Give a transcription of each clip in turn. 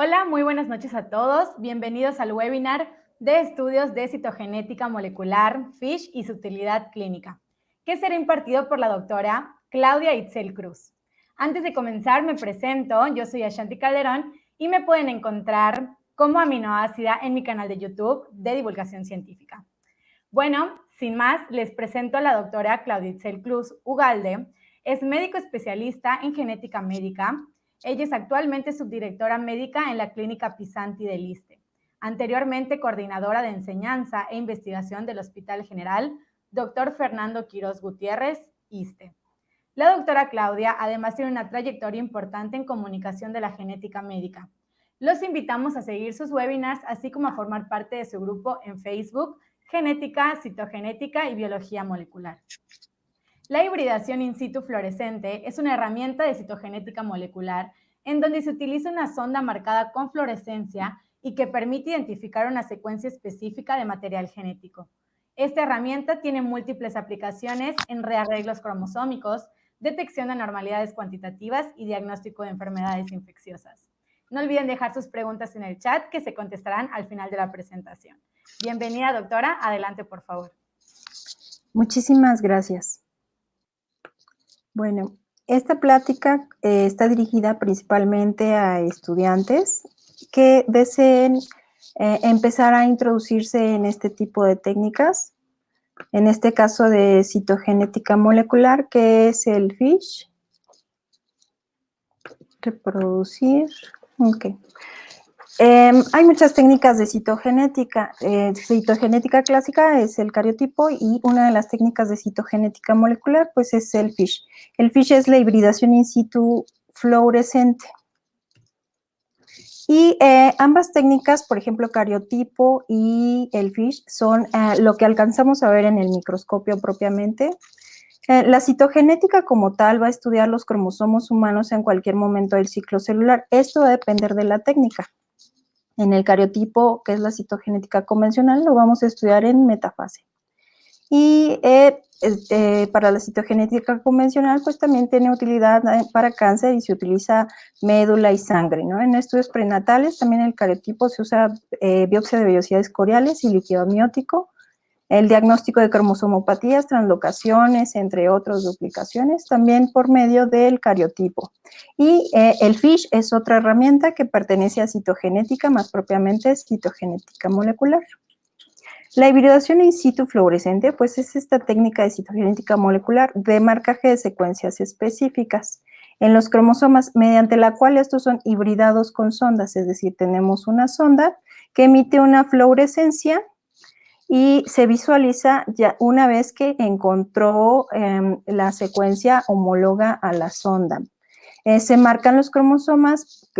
Hola, muy buenas noches a todos. Bienvenidos al webinar de estudios de citogenética molecular, FISH y su utilidad clínica, que será impartido por la doctora Claudia Itzel Cruz. Antes de comenzar, me presento. Yo soy Ashanti Calderón y me pueden encontrar como aminoácida en mi canal de YouTube de divulgación científica. Bueno, sin más, les presento a la doctora Claudia Itzel Cruz Ugalde. Es médico especialista en genética médica, ella es actualmente subdirectora médica en la Clínica Pisanti del ISTE. Anteriormente coordinadora de enseñanza e investigación del Hospital General, Dr. Fernando Quiroz Gutiérrez, ISTE. La doctora Claudia además tiene una trayectoria importante en comunicación de la genética médica. Los invitamos a seguir sus webinars, así como a formar parte de su grupo en Facebook, Genética, Citogenética y Biología Molecular. La hibridación in situ fluorescente es una herramienta de citogenética molecular en donde se utiliza una sonda marcada con fluorescencia y que permite identificar una secuencia específica de material genético. Esta herramienta tiene múltiples aplicaciones en rearreglos cromosómicos, detección de anormalidades cuantitativas y diagnóstico de enfermedades infecciosas. No olviden dejar sus preguntas en el chat que se contestarán al final de la presentación. Bienvenida, doctora. Adelante, por favor. Muchísimas gracias. Bueno, esta plática eh, está dirigida principalmente a estudiantes que deseen eh, empezar a introducirse en este tipo de técnicas, en este caso de citogenética molecular, que es el FISH. Reproducir, ok. Em, hay muchas técnicas de citogenética. Eh, citogenética clásica es el cariotipo y una de las técnicas de citogenética molecular pues es el FISH. El FISH es la hibridación in situ fluorescente. Y eh, ambas técnicas, por ejemplo, cariotipo y el FISH, son eh, lo que alcanzamos a ver en el microscopio propiamente. la citogenética como tal va a estudiar los cromosomos humanos en cualquier momento del ciclo celular. Esto va a depender de la técnica. En el cariotipo, que es la citogenética convencional, lo vamos a estudiar en metafase. Y eh, este, para la citogenética convencional, pues también tiene utilidad eh, para cáncer y se utiliza médula y sangre, ¿no? En estudios prenatales también el cariotipo se usa eh, biopsia de vellosidades coriales y líquido amniótico, el diagnóstico de cromosomopatías, translocaciones, entre otras duplicaciones, también por medio del cariotipo. Y eh, el FISH es otra herramienta que pertenece a citogenética, más propiamente citogenética molecular. La hibridación in situ fluorescente, pues es esta técnica de citogenética molecular de marcaje de secuencias específicas en los cromosomas, mediante la cual estos son hibridados con sondas, es decir, tenemos una sonda que emite una fluorescencia y se visualiza ya una vez que encontró em, la secuencia homóloga a la sonda. Eh, se marcan los cromosomas,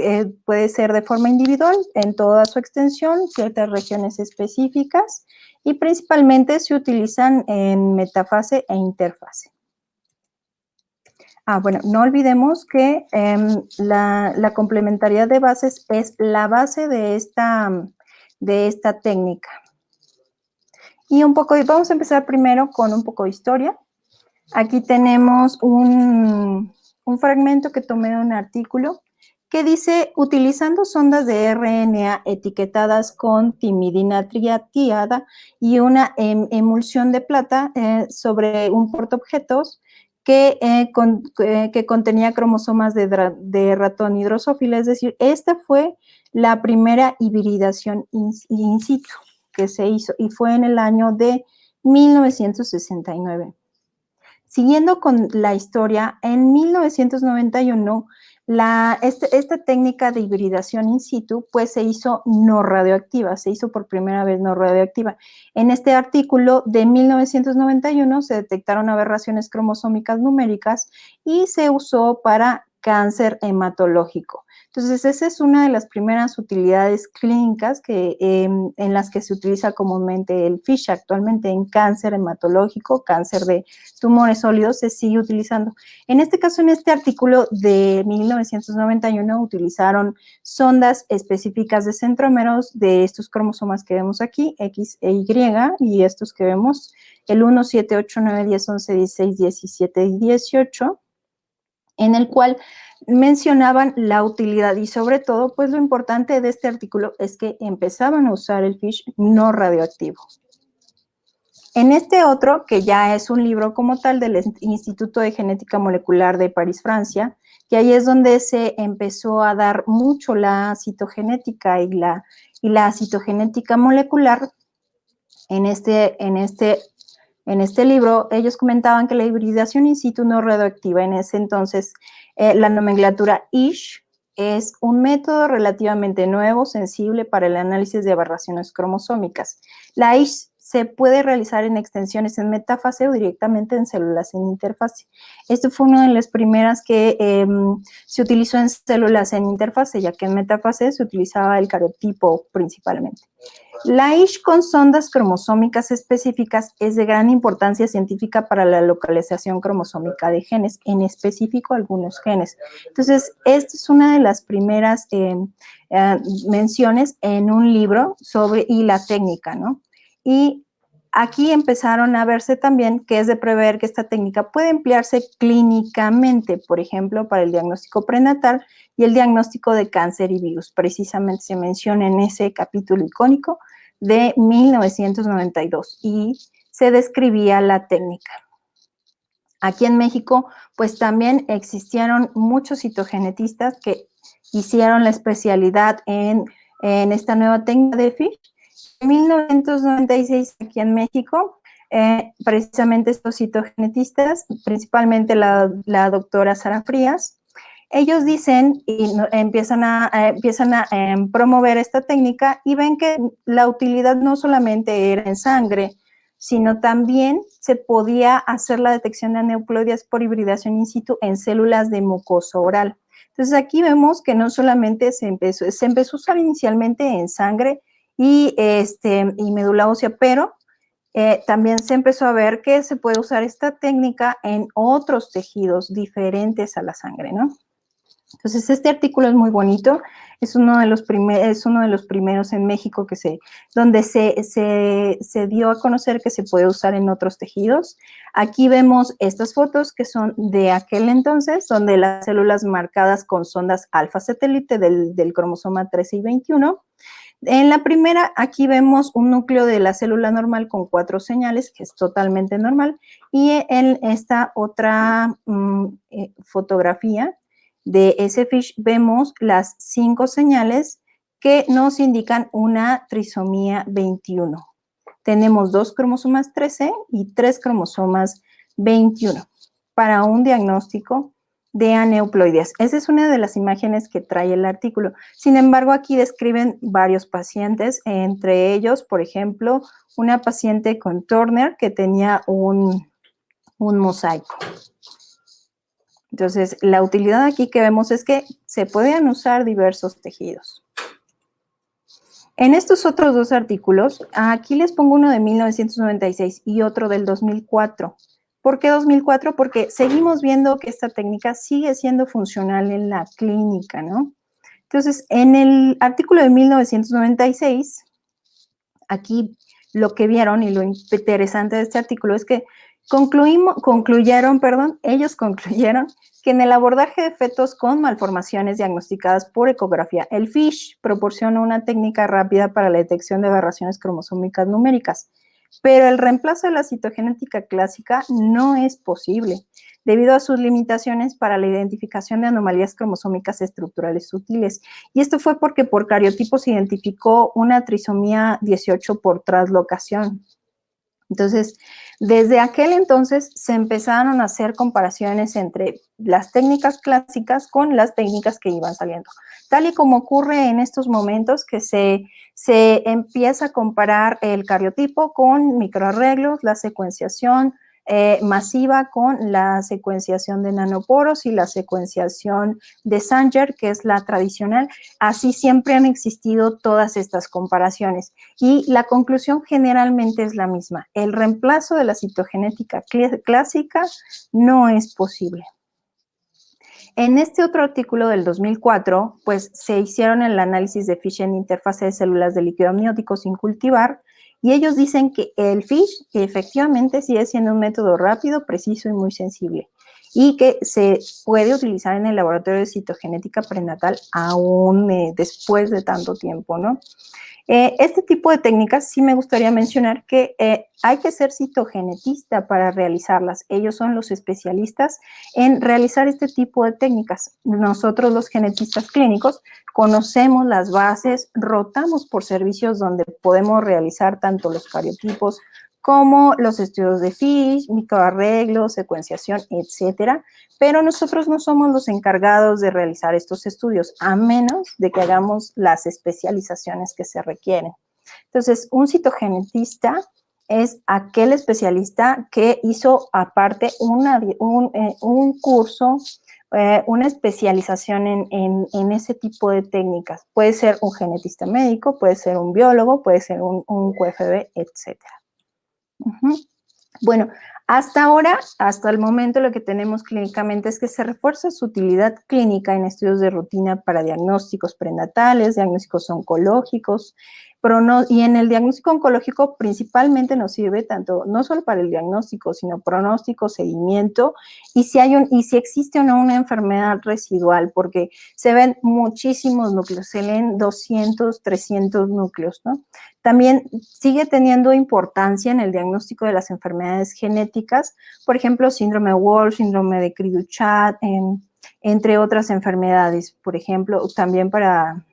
puede ser de forma individual, en toda su extensión, ciertas regiones específicas, y principalmente se utilizan en metafase e interfase. Ah, bueno, no olvidemos que em, la, la, complementariedad de bases es la base de esta, de esta técnica. Y un poco, vamos a empezar primero con un poco de historia. Aquí tenemos un, fragmento que tomé de un artículo que dice, utilizando sondas de RNA etiquetadas con timidina triatiada y una em, emulsión de plata eh, sobre un portaobjetos que, eh, eh, que contenía cromosomas de, de, ratón hidrosófila, es decir, esta fue la primera hibridación in situ que se hizo y fue en el año de 1969. Siguiendo con la historia, en 1991, la, este, esta técnica de hibridación in situ, pues se hizo no radioactiva, se hizo por primera vez no radioactiva. En este artículo de 1991 se detectaron aberraciones cromosómicas numéricas y se usó para cáncer hematológico. Entonces, esa es una de las primeras utilidades clínicas que, em, en las que se utiliza comúnmente el FISH. Actualmente en cáncer hematológico, cáncer de tumores sólidos, se sigue utilizando. En este caso, en este artículo de 1991, utilizaron sondas específicas de centrómeros de estos cromosomas que vemos aquí, X e Y, y estos que vemos, el 1, 7, 8, 9, 10, 11, 16, 17 y 18 en el cual mencionaban la utilidad y sobre todo, pues lo importante de este artículo es que empezaban a usar el FISH no radioactivo. En este otro, que ya es un libro como tal del Instituto de Genética Molecular de París, Francia, que ahí es donde se empezó a dar mucho la citogenética y la, y la citogenética molecular. En este, en, este, en este libro, ellos comentaban que la hibridación in situ no radioactiva, en ese entonces eh, la nomenclatura ISH, es un método relativamente nuevo, sensible para el análisis de aberraciones cromosómicas. La ISH se puede realizar en extensiones en metafase o directamente en células en interfase. Esto fue una de las primeras que em, se utilizó en células en interfase, ya que en metafase se utilizaba el cariotipo principalmente. La ISH con sondas cromosómicas específicas es de gran importancia científica para la localización cromosómica de genes, en específico algunos genes. Entonces, esta es una de las primeras em, eh, menciones en un libro sobre y la técnica, ¿no? Y aquí empezaron a verse también que es de prever que esta técnica puede emplearse clínicamente, por ejemplo, para el diagnóstico prenatal y el diagnóstico de cáncer y virus. Precisamente se menciona en ese capítulo icónico de 1992 y se describía la técnica. Aquí en México, pues también existieron muchos citogenetistas que hicieron la especialidad en, en esta nueva técnica de FISH en 1996 aquí en México, eh, precisamente estos citogenetistas, principalmente la, doctora Sara Frías, ellos dicen y empiezan a, empiezan a em, promover esta técnica y ven que la utilidad no solamente era en sangre, sino también se podía hacer la detección de aneuploidias por hibridación in situ en células de mucoso oral. Entonces aquí vemos que no solamente se empezó, se empezó a usar inicialmente en sangre y, este, y médula ósea, pero eh, también se empezó a ver que se puede usar esta técnica en otros tejidos diferentes a la sangre, ¿no? Entonces, este artículo es muy bonito, es uno de los, uno de los primeros en México que se, donde se, se, se, dio a conocer que se puede usar en otros tejidos. Aquí vemos estas fotos que son de aquel entonces, donde las células marcadas con sondas alfa satélite del, del cromosoma 13 y 21, en la primera, aquí vemos un núcleo de la célula normal con cuatro señales, que es totalmente normal, y en esta otra mm, eh, fotografía de ese fish vemos las cinco señales que nos indican una trisomía 21. Tenemos dos cromosomas 13 y tres cromosomas 21 para un diagnóstico de aneuploides. Esa es una de las imágenes que trae el artículo. Sin embargo, aquí describen varios pacientes, entre ellos, por ejemplo, una paciente con Turner que tenía un, un mosaico. Entonces, la utilidad aquí que vemos es que se pueden usar diversos tejidos. En estos otros dos artículos, aquí les pongo uno de 1996 y otro del 2004. ¿Por qué 2004? Porque seguimos viendo que esta técnica sigue siendo funcional en la clínica, ¿no? Entonces, en el artículo de 1996, aquí lo que vieron y lo interesante de este artículo es que concluimos, concluyeron, perdón, ellos concluyeron que en el abordaje de fetos con malformaciones diagnosticadas por ecografía, el FISH proporciona una técnica rápida para la detección de aberraciones cromosómicas numéricas pero el reemplazo de la citogenética clásica no es posible, debido a sus limitaciones para la identificación de anomalías cromosómicas estructurales sutiles. Y esto fue porque por cariotipo se identificó una trisomía 18 por traslocación. Entonces, desde aquel entonces se empezaron a hacer comparaciones entre las técnicas clásicas con las técnicas que iban saliendo. Tal y como ocurre en estos momentos que se, se empieza a comparar el cariotipo con microarreglos, la secuenciación, eh, masiva con la secuenciación de nanoporos y la secuenciación de Sanger, que es la tradicional. Así siempre han existido todas estas comparaciones. Y la conclusión generalmente es la misma. El reemplazo de la citogenética clásica no es posible. En este otro artículo del 2004, pues se hicieron el análisis de FISH en interfase de células de líquido amniótico sin cultivar y ellos dicen que el FISH efectivamente sigue siendo un método rápido, preciso y muy sensible. Y que se puede utilizar en el laboratorio de citogenética prenatal aún eh, después de tanto tiempo, ¿no? Eh, este tipo de técnicas sí me gustaría mencionar que eh, hay que ser citogenetista para realizarlas. Ellos son los especialistas en realizar este tipo de técnicas. Nosotros los genetistas clínicos conocemos las bases, rotamos por servicios donde podemos realizar tanto los cariotipos como los estudios de FISH, microarreglos, secuenciación, etcétera, pero nosotros no somos los encargados de realizar estos estudios, a menos de que hagamos las especializaciones que se requieren. Entonces, un citogenetista es aquel especialista que hizo aparte eh, un, curso, eh, una especialización en, ese tipo de técnicas. Puede ser un genetista médico, puede ser un biólogo, puede ser un, un QFB, etcétera. Bueno, hasta ahora, hasta el momento, lo que tenemos clínicamente es que se refuerza su utilidad clínica en estudios de rutina para diagnósticos prenatales, diagnósticos oncológicos, y en el diagnóstico oncológico principalmente nos sirve tanto, no solo para el diagnóstico, sino pronóstico, seguimiento, y si, hay un, y si existe o no una enfermedad residual, porque se ven muchísimos núcleos, se leen 200, 300 núcleos, ¿no? También sigue teniendo importancia en el diagnóstico de las enfermedades genéticas, por ejemplo, síndrome Wolf, síndrome de cri entre otras enfermedades, por ejemplo, también para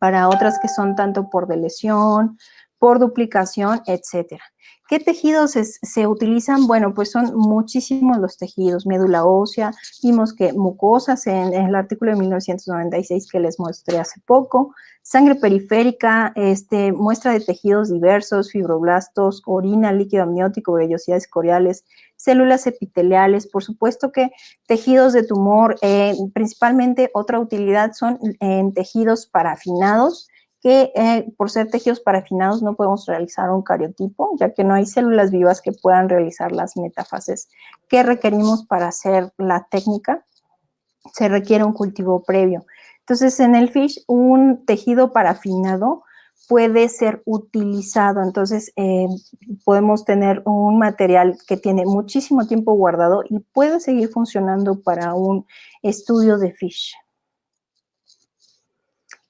para otras que son tanto por lesión, por duplicación, etcétera. ¿Qué tejidos se, utilizan? Bueno, pues son muchísimos los tejidos, médula ósea, vimos que mucosas en, el artículo de 1996 que les mostré hace poco, sangre periférica, este, muestra de tejidos diversos, fibroblastos, orina, líquido amniótico, vellosidades coriales, células epiteliales, por supuesto que tejidos de tumor, eh, principalmente otra utilidad son en tejidos parafinados, que eh, por ser tejidos parafinados no podemos realizar un cariotipo, ya que no hay células vivas que puedan realizar las metafases que requerimos para hacer la técnica. Se requiere un cultivo previo. Entonces, en el FISH, un tejido parafinado puede ser utilizado. Entonces, eh, podemos tener un material que tiene muchísimo tiempo guardado y puede seguir funcionando para un estudio de FISH.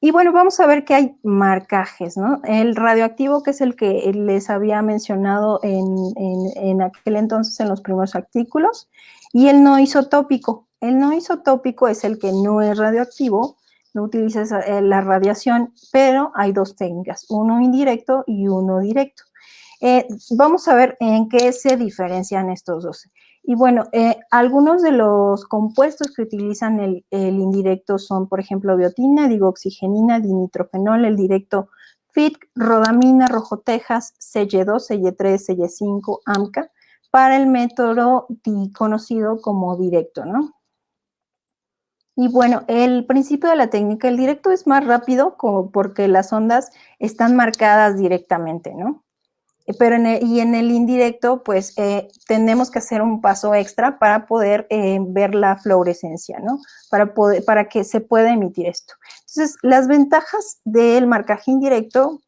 Y bueno, vamos a ver que hay marcajes, ¿no? El radioactivo, que es el que les había mencionado en, aquel entonces en los primeros artículos, y el no isotópico. El no isotópico es el que no es radioactivo, no utiliza eh, la radiación, pero hay dos técnicas, uno indirecto y uno directo. Eh, vamos a ver en qué se diferencian estos dos. Y bueno, eh, algunos de los compuestos que utilizan el, indirecto son, por ejemplo, biotina, digoxigenina, dinitrofenol, el directo FIT, rodamina, rojotejas, CY2, CY3, CY5, AMCA, para el método conocido como directo, ¿no? Y bueno, el principio de la técnica, el directo es más rápido porque las ondas están marcadas directamente, ¿no? Pero en el, y en el indirecto, pues eh, tenemos que hacer un paso extra para poder eh, ver la fluorescencia, ¿no? Para, poder, para que se pueda emitir esto. Entonces, las ventajas del marcaje indirecto,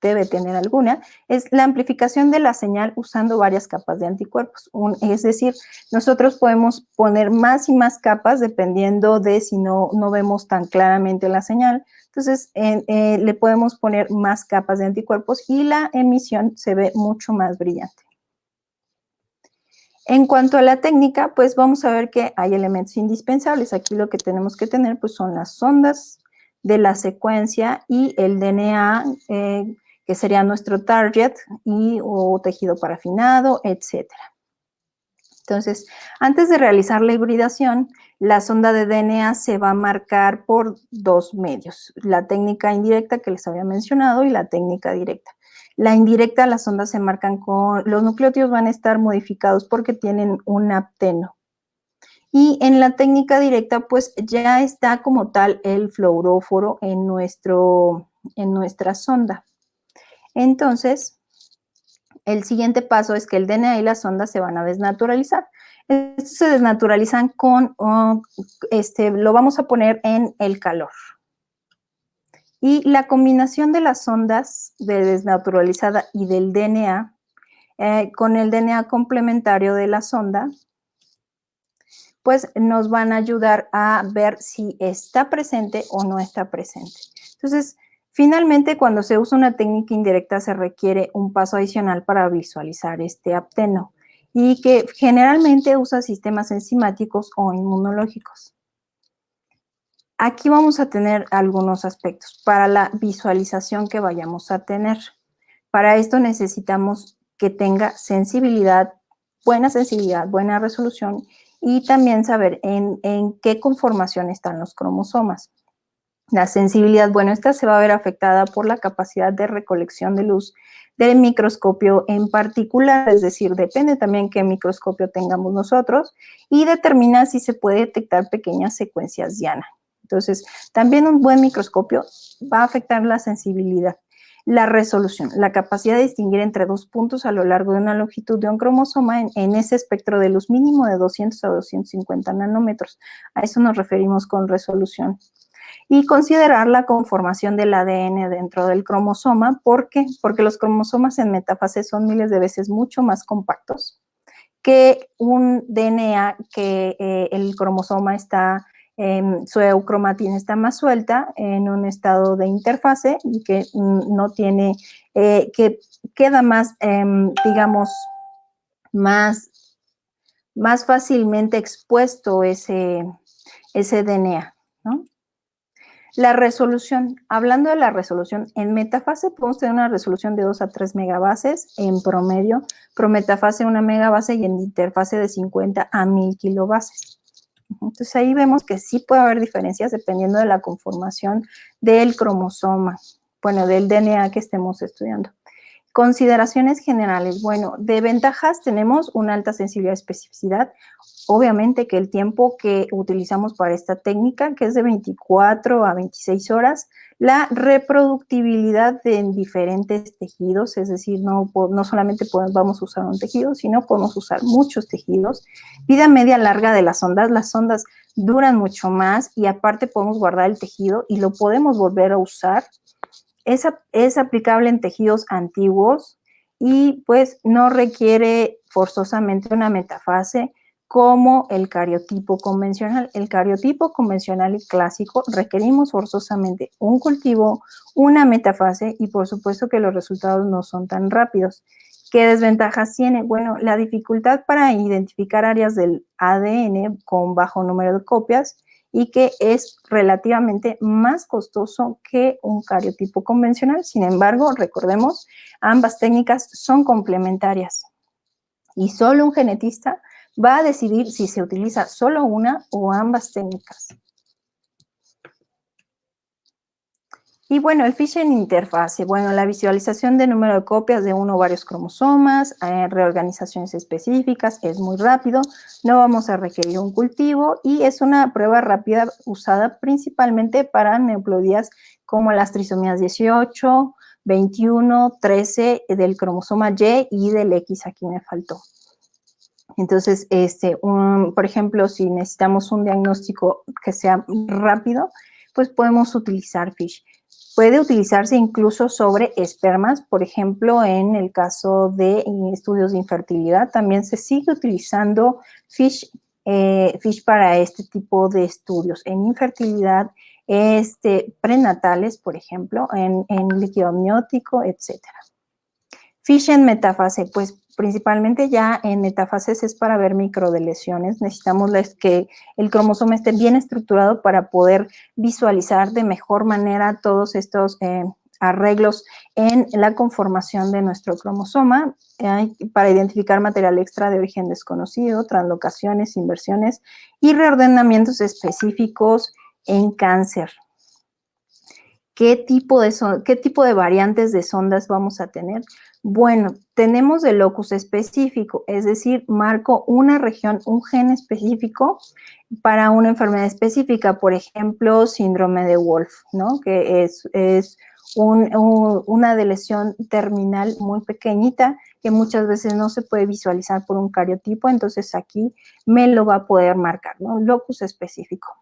debe tener alguna, es la amplificación de la señal usando varias capas de anticuerpos. es decir, nosotros podemos poner más y más capas dependiendo de si no, no vemos tan claramente la señal. Entonces, eh, le podemos poner más capas de anticuerpos y la emisión se ve mucho más brillante. En cuanto a la técnica, pues vamos a ver que hay elementos indispensables. Aquí lo que tenemos que tener pues son las ondas de la secuencia y el DNA eh, que sería nuestro target, y o tejido parafinado, etcétera. Entonces, antes de realizar la hibridación, la sonda de DNA se va a marcar por dos medios, la técnica indirecta que les había mencionado y la técnica directa. La indirecta, las ondas se marcan con, los nucleótidos van a estar modificados porque tienen un apteno. Y en la técnica directa, pues ya está como tal el fluoróforo en, nuestro, en nuestra sonda. Entonces, el siguiente paso es que el DNA y las ondas se van a desnaturalizar. Estos se desnaturalizan con, oh, este, lo vamos a poner en el calor. Y la combinación de las ondas de desnaturalizada y del DNA eh, con el DNA complementario de la sonda pues nos van a ayudar a ver si está presente o no está presente. Entonces, finalmente, cuando se usa una técnica indirecta, se requiere un paso adicional para visualizar este apteno y que generalmente usa sistemas enzimáticos o inmunológicos. Aquí vamos a tener algunos aspectos para la visualización que vayamos a tener. Para esto necesitamos que tenga sensibilidad, buena sensibilidad, buena resolución y también saber en, qué conformación están los cromosomas. La sensibilidad, bueno, esta se va a ver afectada por la capacidad de recolección de luz del microscopio en particular, es decir, depende también qué microscopio tengamos nosotros y determina si se puede detectar pequeñas secuencias diana. Entonces, también un buen microscopio va a afectar la sensibilidad. La resolución, la capacidad de distinguir entre dos puntos a lo largo de una longitud de un cromosoma en, ese espectro de luz mínimo de 200 a 250 nanómetros. A eso nos referimos con resolución. Y considerar la conformación del ADN dentro del cromosoma. ¿Por qué? Porque los cromosomas en metafase son miles de veces mucho más compactos que un DNA que eh, el cromosoma está su eucromatina está más suelta en un estado de interfase y que no tiene, eh, que queda más, em, digamos, más, más fácilmente expuesto ese, ese DNA, La resolución, hablando de la resolución, en metafase podemos tener una resolución de 2 a 3 megabases en promedio, prometafase una megabase y en interfase de 50 a 1000 kilobases. Entonces ahí vemos que sí puede haber diferencias dependiendo de la conformación del cromosoma, bueno, del DNA que estemos estudiando. Consideraciones generales. Bueno, de ventajas tenemos una alta sensibilidad y especificidad. Obviamente que el tiempo que utilizamos para esta técnica, que es de 24 a 26 horas, la reproductibilidad en diferentes tejidos, es decir, no, no solamente podemos, vamos a usar un tejido, sino podemos usar muchos tejidos. Vida media larga de las ondas, las ondas duran mucho más y aparte podemos guardar el tejido y lo podemos volver a usar. Es, aplicable en tejidos antiguos y pues no requiere forzosamente una metafase, como el cariotipo convencional. El cariotipo convencional y clásico requerimos forzosamente un cultivo, una metafase y por supuesto que los resultados no son tan rápidos. ¿Qué desventajas tiene? Bueno, la dificultad para identificar áreas del ADN con bajo número de copias y que es relativamente más costoso que un cariotipo convencional. Sin embargo, recordemos, ambas técnicas son complementarias y solo un genetista va a decidir si se utiliza solo una o ambas técnicas. Y bueno, el phishing interfase, bueno, la visualización de número de copias de uno o varios cromosomas, eh, reorganizaciones específicas, es muy rápido, no vamos a requerir un cultivo y es una prueba rápida usada principalmente para neoplodías como las trisomías 18, 21, 13 del cromosoma Y y del X, aquí me faltó. Entonces, este, por ejemplo, si necesitamos un diagnóstico que sea rápido, pues podemos utilizar FISH. Puede utilizarse incluso sobre espermas, por ejemplo, en el caso de estudios de infertilidad, también se sigue utilizando FISH, eh, FISH para este tipo de estudios. En infertilidad, este, prenatales, por ejemplo, en, en líquido amniótico, etcétera. FISH en metafase, pues principalmente ya en metafases es para ver microdelesiones. Necesitamos que el cromosoma esté bien estructurado para poder visualizar de mejor manera todos estos eh, arreglos en la conformación de nuestro cromosoma para identificar material extra de origen desconocido, translocaciones, inversiones y reordenamientos específicos en cáncer. ¿Qué tipo, de ¿Qué tipo de variantes de sondas vamos a tener? Bueno, tenemos el locus específico, es decir, marco una región, un gen específico para una enfermedad específica, por ejemplo, síndrome de Wolf, ¿no? Que es, una lesión terminal muy pequeñita que muchas veces no se puede visualizar por un cariotipo, entonces aquí me lo va a poder marcar, ¿no? Locus específico.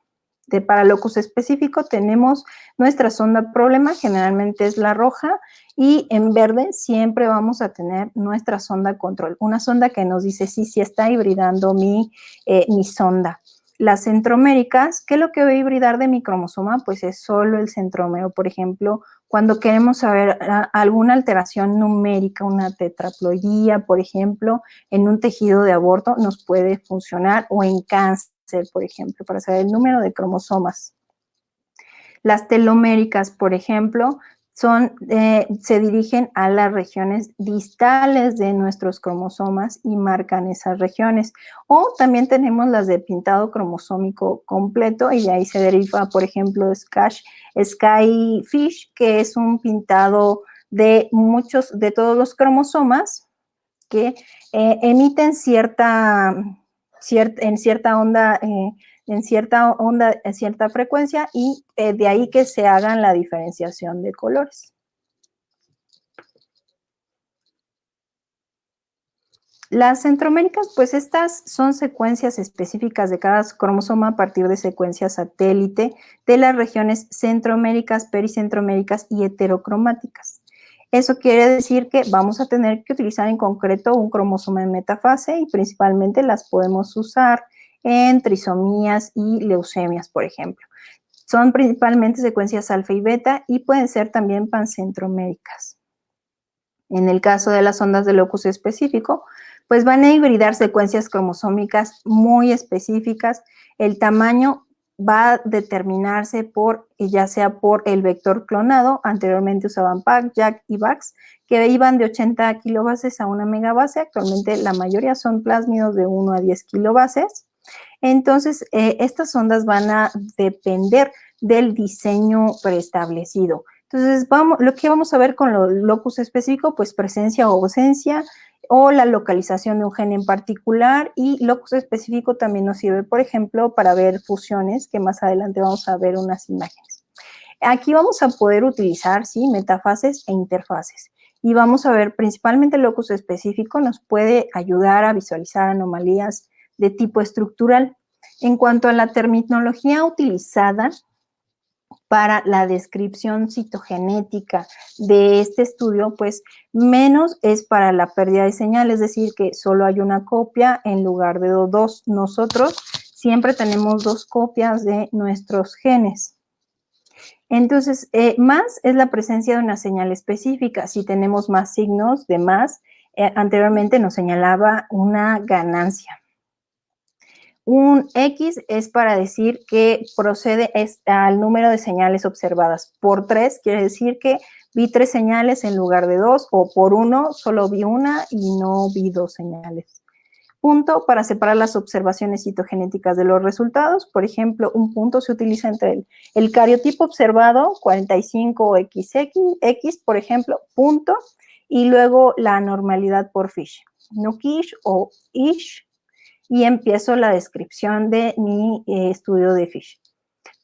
De para locus específico tenemos nuestra sonda problema, generalmente es la roja, y en verde siempre vamos a tener nuestra sonda control, una sonda que nos dice si sí, está hibridando mi, eh, mi sonda. Las centroméricas, ¿qué es lo que va a hibridar de mi cromosoma? Pues es solo el centrómero, por ejemplo, cuando queremos saber ah, alguna alteración numérica, una tetraploidía, por ejemplo, en un tejido de aborto, nos puede funcionar, o en cáncer, por ejemplo, para saber el número de cromosomas. Las teloméricas, por ejemplo, son, eh, se dirigen a las regiones distales de nuestros cromosomas y marcan esas regiones. O también tenemos las de pintado cromosómico completo y de ahí se deriva, por ejemplo, Skyfish, que es un pintado de muchos, de todos los cromosomas que eh, emiten cierta, en cierta onda eh, en cierta onda, en cierta frecuencia y eh, de ahí que se hagan la diferenciación de colores. Las centroméricas, pues estas son secuencias específicas de cada cromosoma a partir de secuencias satélite de las regiones centroméricas, pericentroméricas y heterocromáticas. Eso quiere decir que vamos a tener que utilizar en concreto un cromosoma en metafase y principalmente las podemos usar en trisomías y leucemias, por ejemplo. Son principalmente secuencias alfa y beta y pueden ser también pancentroméricas. En el caso de las ondas de locus específico, pues van a hibridar secuencias cromosómicas muy específicas. El tamaño va a determinarse por, ya sea por el vector clonado, anteriormente usaban PAC, JAK y VAX, que iban de 80 kilobases a una megabase, actualmente la mayoría son plásmidos de 1 a 10 kilobases, entonces, eh, estas ondas van a depender del diseño preestablecido. Entonces, vamos, lo que vamos a ver con lo locus específico, pues presencia o ausencia, o la localización de un gen en particular, y locus específico también nos sirve, por ejemplo, para ver fusiones, que más adelante vamos a ver unas imágenes. Aquí vamos a poder utilizar, sí, metafases e interfaces. Y vamos a ver, principalmente locus específico nos puede ayudar a visualizar anomalías de tipo estructural. En cuanto a la terminología utilizada para la descripción citogenética de este estudio, pues menos es para la pérdida de señal, es decir, que solo hay una copia en lugar de dos. Nosotros siempre tenemos dos copias de nuestros genes. Entonces, eh, más es la presencia de una señal específica. Si tenemos más signos de más, eh, anteriormente nos señalaba una ganancia. Un X es para decir que procede al número de señales observadas. Por tres quiere decir que vi tres señales en lugar de dos, o por uno solo vi una y no vi dos señales. Punto para separar las observaciones citogenéticas de los resultados. Por ejemplo, un punto se utiliza entre el, el cariotipo observado, 45XX, por ejemplo, punto, y luego la normalidad por Fish. No Kish o Ish, y empiezo la descripción de mi eh, estudio de Fish.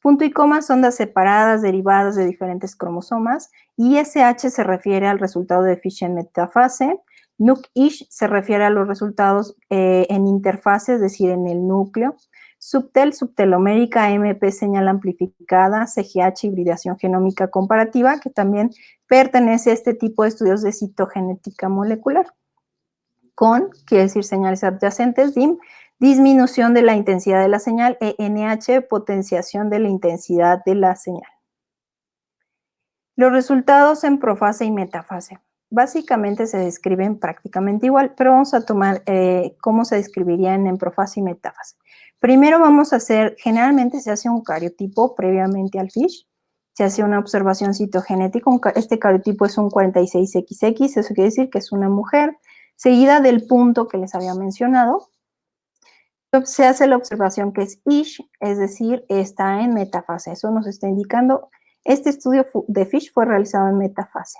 Punto y coma son las separadas derivadas de diferentes cromosomas. ISH se refiere al resultado de Fish en metafase. NUC-ISH se refiere a los resultados eh, en interfase, es decir, en el núcleo. Subtel, subtelomérica, MP, señal amplificada, CGH, hibridación genómica comparativa, que también pertenece a este tipo de estudios de citogenética molecular con, quiere decir señales adyacentes, DIM, disminución de la intensidad de la señal, ENH, potenciación de la intensidad de la señal. Los resultados en profase y metafase. Básicamente se describen prácticamente igual, pero vamos a tomar eh, cómo se describirían en profase y metafase. Primero vamos a hacer, generalmente se hace un cariotipo previamente al FISH, se hace una observación citogenética, este cariotipo es un 46XX, eso quiere decir que es una mujer, seguida del punto que les había mencionado, se hace la observación que es ish, es decir, está en metafase. Eso nos está indicando, este estudio de FISH fue realizado en metafase.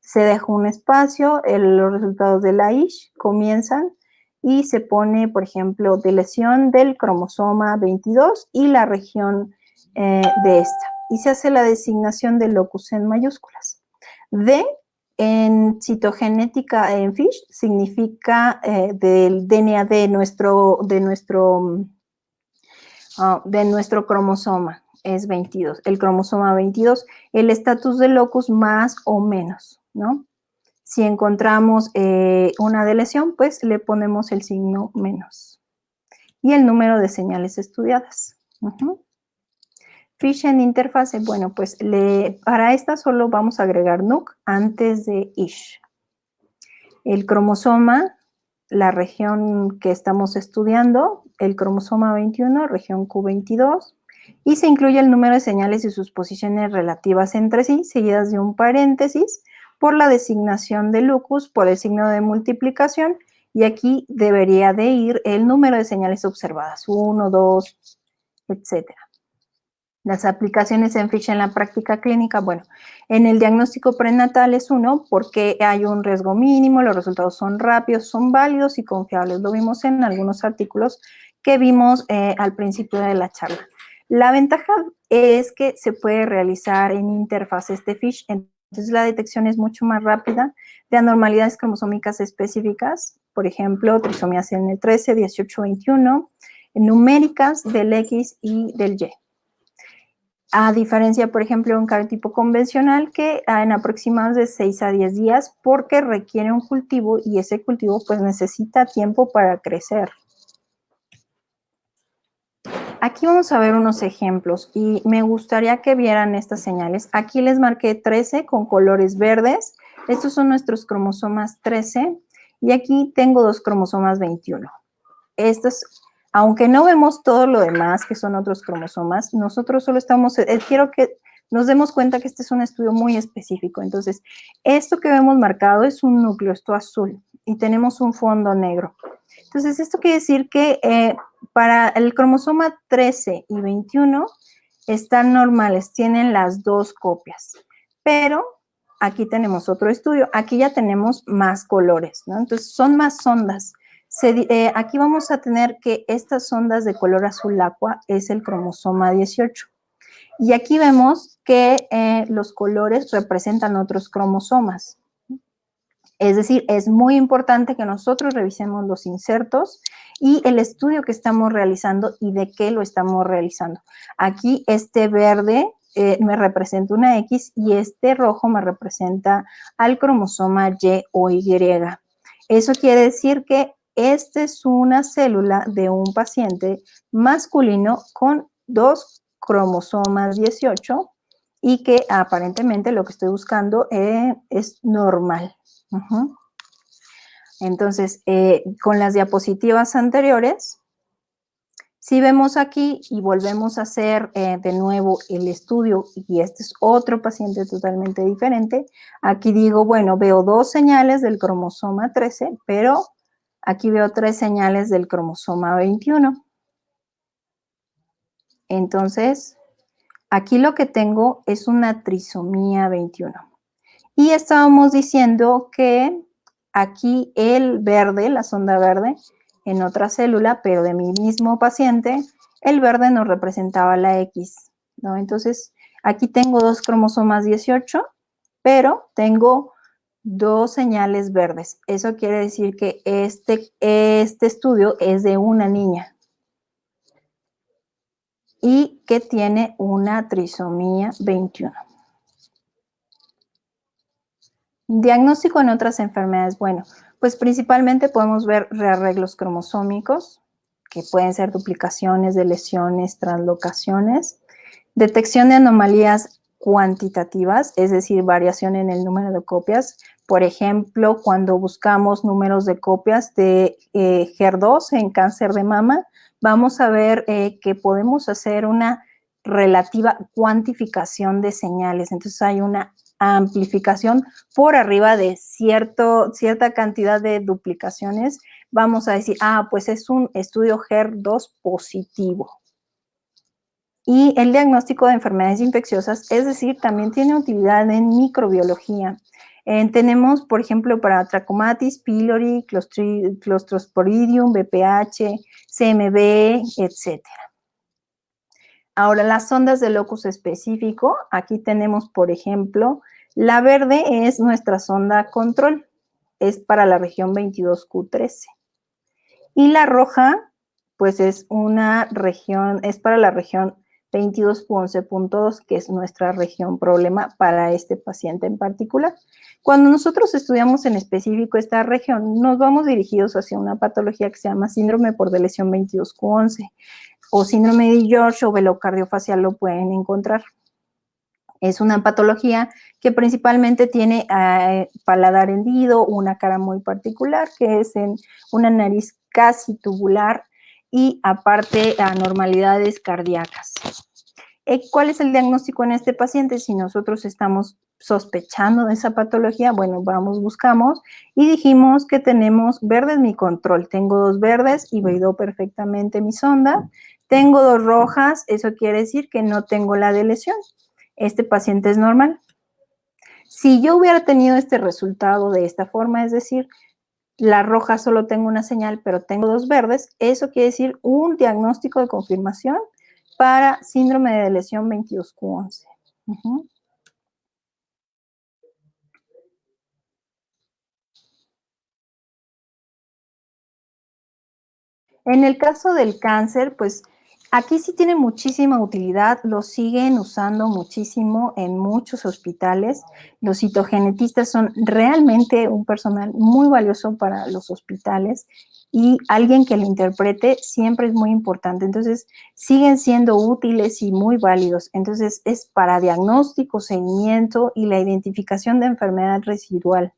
Se deja un espacio, los resultados de la ish comienzan y se pone, por ejemplo, de lesión del cromosoma 22 y la región eh, de esta. Y se hace la designación de locus en mayúsculas. D en citogenética en FISH significa eh, del DNA de nuestro, de nuestro ah, de nuestro cromosoma es 22, el cromosoma 22, el estatus de locus más o menos, ¿no? Si encontramos eh, una deleción, pues le ponemos el signo menos. Y el número de señales estudiadas. Fish en interfase, bueno, pues para esta solo vamos a agregar NUC antes de ISH. El cromosoma, la región que estamos estudiando, el cromosoma 21, región Q22, y se incluye el número de señales y sus posiciones relativas entre sí, seguidas de un paréntesis, por la designación de lucus, por el signo de multiplicación, y aquí debería de ir el número de señales observadas, 1, 2, etcétera. Las aplicaciones en FISH en la práctica clínica, bueno, en el diagnóstico prenatal es uno porque hay un riesgo mínimo, los resultados son rápidos, son válidos y confiables. Lo vimos en algunos artículos que vimos eh, al principio de la charla. La ventaja es que se puede realizar en interfaz este FISH, entonces la detección es mucho más rápida de anormalidades cromosómicas específicas, por ejemplo, trisomías en el 13, 18, 21, numéricas del X y del Y. A diferencia, por ejemplo, de un cariotipo convencional que en aproximadamente de 6 a 10 días porque requiere un cultivo y ese cultivo pues necesita tiempo para crecer. Aquí vamos a ver unos ejemplos y me gustaría que vieran estas señales. Aquí les marqué 13 con colores verdes. Estos son nuestros cromosomas 13 y aquí tengo dos cromosomas 21. Estos, aunque no vemos todo lo demás que son otros cromosomas, nosotros solo estamos, eh, quiero que nos demos cuenta que este es un estudio muy específico. Entonces, esto que vemos marcado es un núcleo, esto azul, y tenemos un fondo negro. Entonces, esto quiere decir que eh, para el cromosoma 13 y 21 están normales, tienen las dos copias, pero aquí tenemos otro estudio, aquí ya tenemos más colores, ¿no? Entonces, son más ondas. Eh, aquí vamos a tener que estas ondas de color azul agua es el cromosoma 18. Y aquí vemos que eh, los colores representan otros cromosomas. Es decir, es muy importante que nosotros revisemos los insertos y el estudio que estamos realizando y de qué lo estamos realizando. Aquí este verde eh, me representa una X y este rojo me representa al cromosoma Y o Y. Eso quiere decir que esta es una célula de un paciente masculino con dos cromosomas 18 y que aparentemente lo que estoy buscando eh, es normal. Entonces, eh, con las diapositivas anteriores, si vemos aquí y volvemos a hacer eh, de nuevo el estudio, y este es otro paciente totalmente diferente, aquí digo, bueno, veo dos señales del cromosoma 13, pero aquí veo tres señales del cromosoma 21. Entonces, aquí lo que tengo es una trisomía 21. Y estábamos diciendo que aquí el verde, la sonda verde, en otra célula, pero de mi mismo paciente, el verde nos representaba la X, ¿no? Entonces, aquí tengo dos cromosomas 18, pero tengo dos señales verdes. Eso quiere decir que este, este estudio es de una niña y que tiene una trisomía 21. Diagnóstico en otras enfermedades. Bueno, pues principalmente podemos ver rearreglos cromosómicos, que pueden ser duplicaciones de lesiones, translocaciones, detección de anomalías cuantitativas, es decir, variación en el número de copias. Por ejemplo, cuando buscamos números de copias de eh, HER2 en cáncer de mama, vamos a ver eh, que podemos hacer una relativa cuantificación de señales. Entonces hay una amplificación por arriba de cierto, cierta cantidad de duplicaciones, vamos a decir, ah, pues es un estudio HER2 positivo. Y el diagnóstico de enfermedades infecciosas, es decir, también tiene utilidad en microbiología. Eh, tenemos, por ejemplo, para Trachomatis, pylori, Clostridium, BPH, CMV, etcétera. Ahora, las ondas de locus específico, aquí tenemos, por ejemplo, la verde es nuestra sonda control, es para la región 22Q13. Y la roja pues es una región, es para la región 22.11.2, que es nuestra región problema para este paciente en particular. Cuando nosotros estudiamos en específico esta región, nos vamos dirigidos hacia una patología que se llama síndrome por lesión 22Q11 o síndrome de George o velocardiofacial lo pueden encontrar. Es una patología que principalmente tiene eh, paladar hendido, una cara muy particular, que es en una nariz casi tubular y aparte anormalidades cardíacas. Eh, ¿Cuál es el diagnóstico en este paciente? Si nosotros estamos sospechando de esa patología, bueno, vamos, buscamos y dijimos que tenemos verdes mi control. Tengo dos verdes y veido perfectamente mi sonda. Tengo dos rojas, eso quiere decir que no tengo la de lesión. Este paciente es normal. Si yo hubiera tenido este resultado de esta forma, es decir, la roja solo tengo una señal, pero tengo dos verdes, eso quiere decir un diagnóstico de confirmación para síndrome de lesión 22Q11. En el caso del cáncer, pues Aquí sí tiene muchísima utilidad, lo siguen usando muchísimo en muchos hospitales. Los citogenetistas son realmente un personal muy valioso para los hospitales y alguien que lo interprete siempre es muy importante. Entonces, siguen siendo útiles y muy válidos. Entonces, es para diagnóstico, seguimiento y la identificación de enfermedad residual.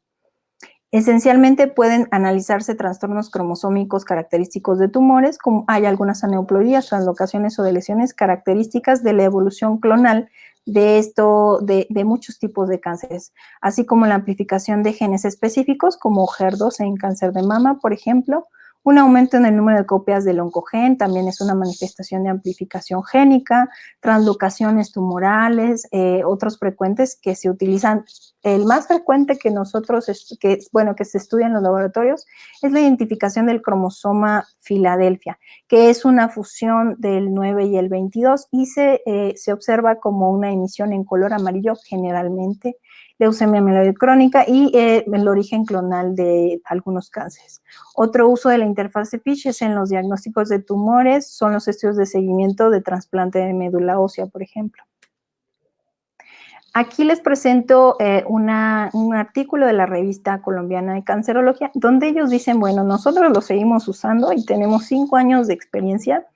Esencialmente pueden analizarse trastornos cromosómicos característicos de tumores, como hay algunas aneuploidías, translocaciones o de lesiones características de la evolución clonal de, esto, de, de, muchos tipos de cánceres, así como la amplificación de genes específicos como HER2 en cáncer de mama, por ejemplo, un aumento en el número de copias del oncogen también es una manifestación de amplificación génica, translocaciones tumorales, eh, otros frecuentes que se utilizan. El más frecuente que nosotros, que, bueno, que se estudia en los laboratorios es la identificación del cromosoma Filadelfia, que es una fusión del 9 y el 22 y se, eh, se observa como una emisión en color amarillo generalmente leucemia mieloide crónica y eh, el origen clonal de algunos cánceres. Otro uso de la interfaz FISH es en los diagnósticos de tumores, son los estudios de seguimiento de trasplante de médula ósea, por ejemplo. Aquí les presento eh, un artículo de la revista colombiana de cancerología, donde ellos dicen, bueno, nosotros lo seguimos usando y tenemos cinco años de experiencia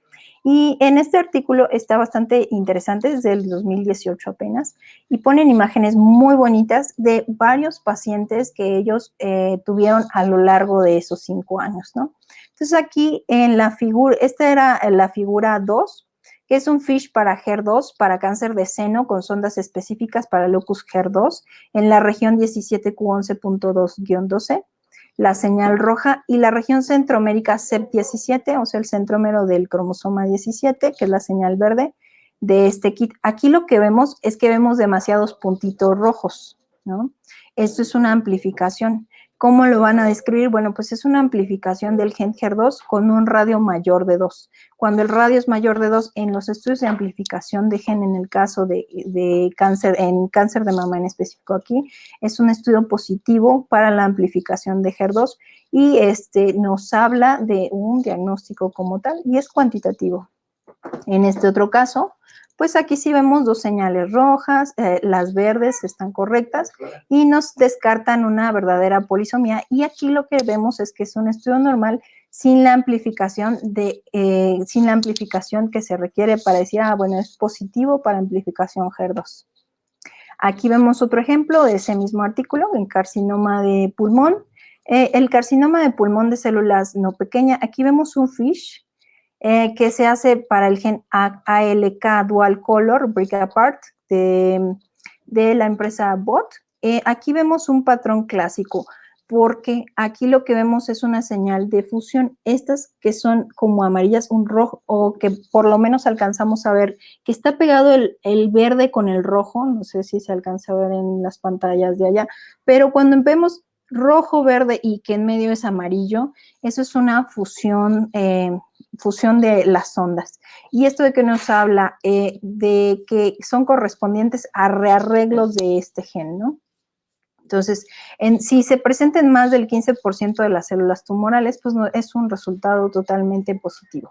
y en este artículo está bastante interesante, desde el 2018 apenas, y ponen imágenes muy bonitas de varios pacientes que ellos eh, tuvieron a lo largo de esos cinco años, ¿no? Entonces aquí en la figura, esta era la figura 2, que es un FISH para HER2, para cáncer de seno con sondas específicas para locus HER2 en la región 17Q11.2-12 la señal roja, y la región centromérica CEP17, o sea, el centrómero del cromosoma 17, que es la señal verde de este kit. Aquí lo que vemos es que vemos demasiados puntitos rojos, ¿no? Esto es una amplificación. ¿Cómo lo van a describir? Bueno, pues es una amplificación del gen HER2 con un radio mayor de 2. Cuando el radio es mayor de 2, en los estudios de amplificación de gen, en el caso de, cáncer, en cáncer de mama en específico aquí, es un estudio positivo para la amplificación de HER2 y este, nos habla de un diagnóstico como tal y es cuantitativo. En este otro caso, pues aquí sí vemos dos señales rojas, eh, las verdes están correctas y nos descartan una verdadera polisomía. Y aquí lo que vemos es que es un estudio normal sin la amplificación de, eh, sin la amplificación que se requiere para decir, ah, bueno, es positivo para amplificación HER2. Aquí vemos otro ejemplo de ese mismo artículo, en carcinoma de pulmón. Eh, el carcinoma de pulmón de células no pequeña, aquí vemos un FISH eh, que se hace para el gen ALK Dual Color Break Apart de, la empresa BOT. Eh, aquí vemos un patrón clásico, porque aquí lo que vemos es una señal de fusión. Estas que son como amarillas, un rojo, o que por lo menos alcanzamos a ver que está pegado el, el, verde con el rojo, no sé si se alcanza a ver en las pantallas de allá, pero cuando vemos rojo, verde y que en medio es amarillo, eso es una fusión, eh, fusión de las ondas. Y esto de que nos habla eh, de que son correspondientes a rearreglos de este gen, ¿no? Entonces, en, si se presenten más del 15% de las células tumorales, pues no, es un resultado totalmente positivo.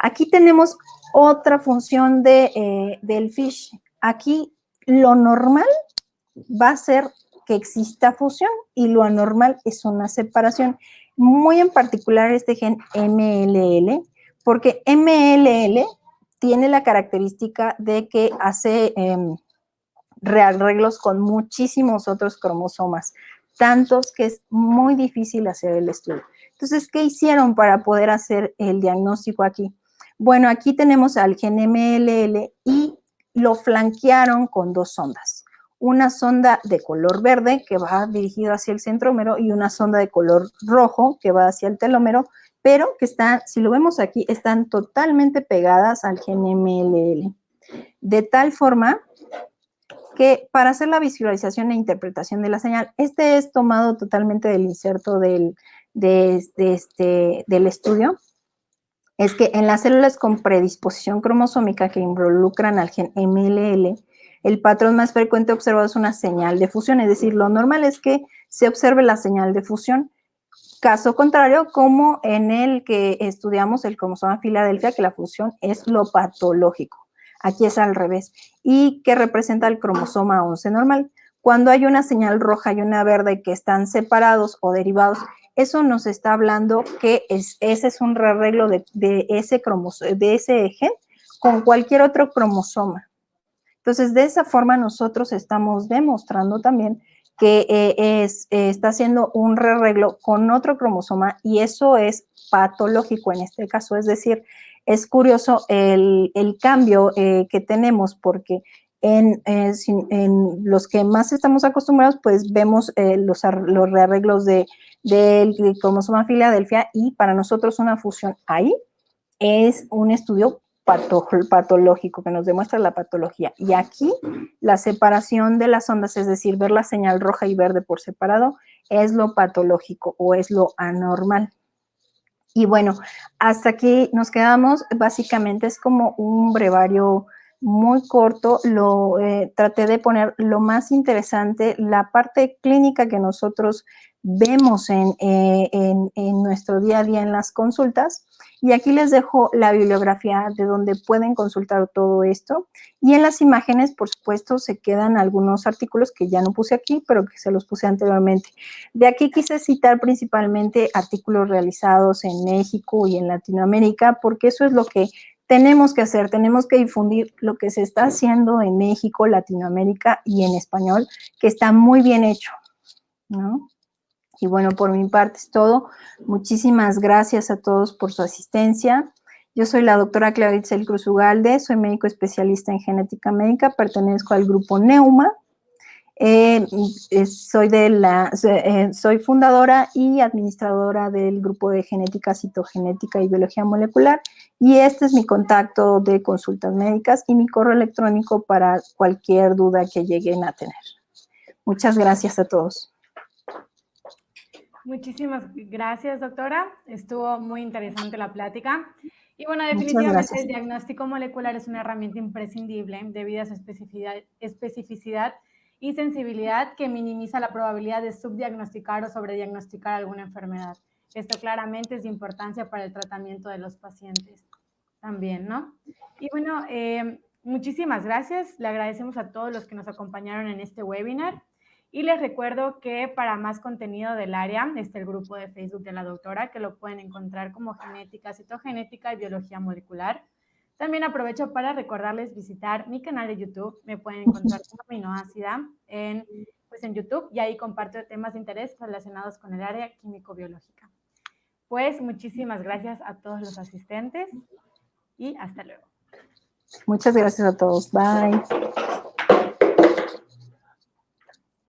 Aquí tenemos otra función de, eh, del FISH. Aquí lo normal va a ser que exista fusión y lo anormal es una separación. Muy en particular este gen MLL, porque MLL tiene la característica de que hace em, rearreglos con muchísimos otros cromosomas, tantos que es muy difícil hacer el estudio. Entonces, ¿qué hicieron para poder hacer el diagnóstico aquí? Bueno, aquí tenemos al gen MLL y lo flanquearon con dos sondas. Una sonda de color verde que va dirigido hacia el centrómero y una sonda de color rojo que va hacia el telómero pero que están, si lo vemos aquí, están totalmente pegadas al gen MLL. De tal forma que para hacer la visualización e interpretación de la señal, este es tomado totalmente del inserto del, este, del estudio, es que en las células con predisposición cromosómica que involucran al gen MLL, el patrón más frecuente observado es una señal de fusión, es decir, lo normal es que se observe la señal de fusión, Caso contrario, como en el que estudiamos el cromosoma Filadelfia, que la fusión es lo patológico. Aquí es al revés. Y que representa el cromosoma 11 normal. Cuando hay una señal roja y una verde que están separados o derivados, eso nos está hablando que es, ese es un rearreglo de, ese de ese gen con cualquier otro cromosoma. Entonces, de esa forma nosotros estamos demostrando también que eh, eh, está haciendo un rearreglo con otro cromosoma y eso es patológico en este caso. Es decir, es curioso el, cambio eh, que tenemos porque en, los que más estamos acostumbrados, pues vemos los, los, rearreglos de, del cromosoma Filadelfia y para nosotros una fusión ahí es un estudio patológico, que nos demuestra la patología. Y aquí la separación de las ondas, es decir, ver la señal roja y verde por separado, es lo patológico o es lo anormal. Y bueno, hasta aquí nos quedamos. Básicamente es como un brevario muy corto. Lo eh, traté de poner lo más interesante, la parte clínica que nosotros vemos eh, en, en, nuestro día a día en las consultas. Y aquí les dejo la bibliografía de donde pueden consultar todo esto. Y en las imágenes, por supuesto, se quedan algunos artículos que ya no puse aquí, pero que se los puse anteriormente. De aquí quise citar principalmente artículos realizados en México y en Latinoamérica, porque eso es lo que tenemos que hacer, tenemos que difundir lo que se está haciendo en México, Latinoamérica y en español, que está muy bien hecho, ¿no? Y bueno, por mi parte es todo. Muchísimas gracias a todos por su asistencia. Yo soy la doctora Claudia Itzel Cruz Ugalde, soy médico especialista en genética médica, pertenezco al grupo Neuma. Eh, soy, de la, eh, soy fundadora y administradora del grupo de genética, citogenética y biología molecular y este es mi contacto de consultas médicas y mi correo electrónico para cualquier duda que lleguen a tener. Muchas gracias a todos. Muchísimas gracias, doctora. Estuvo muy interesante la plática. Y bueno, definitivamente el diagnóstico molecular es una herramienta imprescindible debido a su especificidad, especificidad y sensibilidad que minimiza la probabilidad de subdiagnosticar o sobrediagnosticar alguna enfermedad. Esto claramente es de importancia para el tratamiento de los pacientes también, ¿no? Y bueno, eh, muchísimas gracias. Le agradecemos a todos los que nos acompañaron en este webinar. Y les recuerdo que para más contenido del área está el grupo de Facebook de la doctora, que lo pueden encontrar como genética, citogenética y biología molecular. También aprovecho para recordarles visitar mi canal de YouTube. Me pueden encontrar como aminoácida en, pues en YouTube y ahí comparto temas de interés relacionados con el área químico-biológica. Pues muchísimas gracias a todos los asistentes y hasta luego. Muchas gracias a todos. Bye.